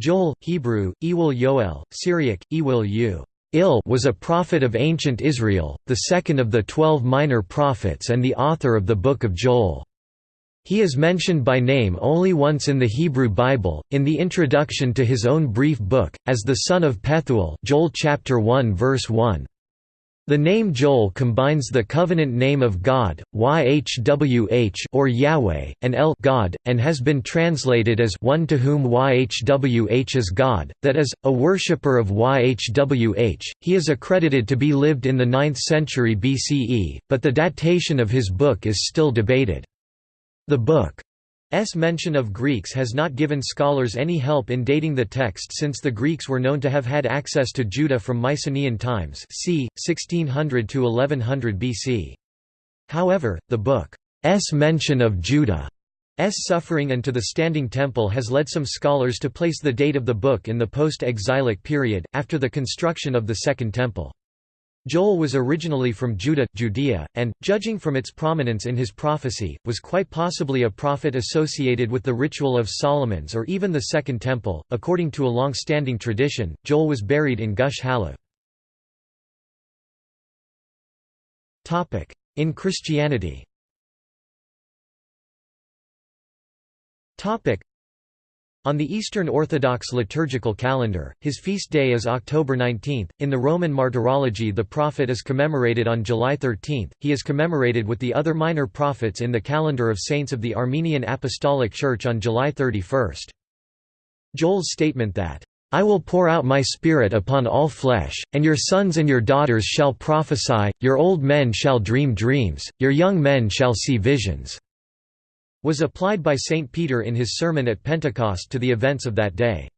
Joel, Hebrew, Ewil Yoel, Syriac, Ewil U. Il was a prophet of ancient Israel, the second of the twelve minor prophets and the author of the Book of Joel. He is mentioned by name only once in the Hebrew Bible, in the introduction to his own brief book, as the son of Pethuel Joel chapter 1 verse 1. The name Joel combines the covenant name of God, YHWH or Yahweh, and El God, and has been translated as one to whom YHWH is God, that is, a worshipper of YHWH. He is accredited to be lived in the 9th century BCE, but the datation of his book is still debated. The book S mention of Greeks has not given scholars any help in dating the text since the Greeks were known to have had access to Judah from Mycenaean times c. 1600 to 1100 BC. However, the book's mention of Judah's suffering and to the Standing Temple has led some scholars to place the date of the book in the post-exilic period, after the construction of the Second Temple. Joel was originally from Judah, Judea, and, judging from its prominence in his prophecy, was quite possibly a prophet associated with the ritual of Solomon's or even the Second Temple. According to a long-standing tradition, Joel was buried in Gush Halev. In Christianity on the Eastern Orthodox liturgical calendar, his feast day is October 19. In the Roman Martyrology, the prophet is commemorated on July 13. He is commemorated with the other minor prophets in the calendar of saints of the Armenian Apostolic Church on July 31. Joel's statement that, I will pour out my Spirit upon all flesh, and your sons and your daughters shall prophesy, your old men shall dream dreams, your young men shall see visions was applied by St. Peter in his sermon at Pentecost to the events of that day.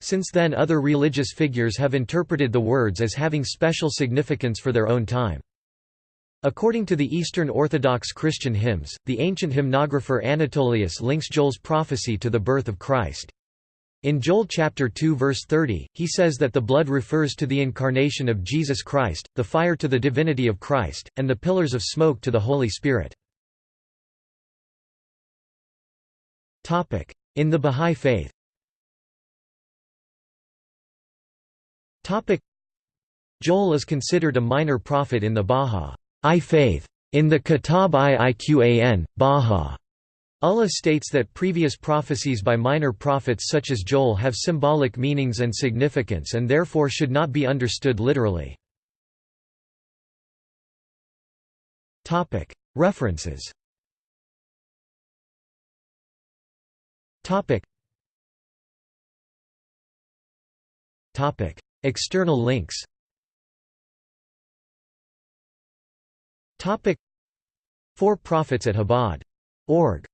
Since then other religious figures have interpreted the words as having special significance for their own time. According to the Eastern Orthodox Christian hymns, the ancient hymnographer Anatolius links Joel's prophecy to the birth of Christ. In Joel chapter 2 verse 30, he says that the blood refers to the incarnation of Jesus Christ, the fire to the divinity of Christ, and the pillars of smoke to the Holy Spirit. In the Bahá'í Faith Joel is considered a minor prophet in the Bahá'í faith. In the Kitab i Iqan, Baha. Allah states that previous prophecies by minor prophets such as Joel have symbolic meanings and significance and therefore should not be understood literally. References Topic. Topic. External links Topic. Four Prophets at Chabad. Org.